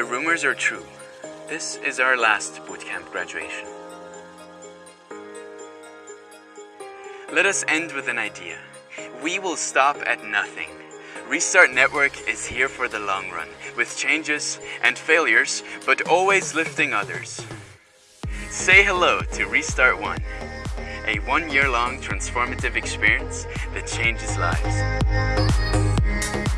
The rumors are true. This is our last bootcamp graduation. Let us end with an idea. We will stop at nothing. Restart Network is here for the long run, with changes and failures, but always lifting others. Say hello to Restart One, a one year long transformative experience that changes lives.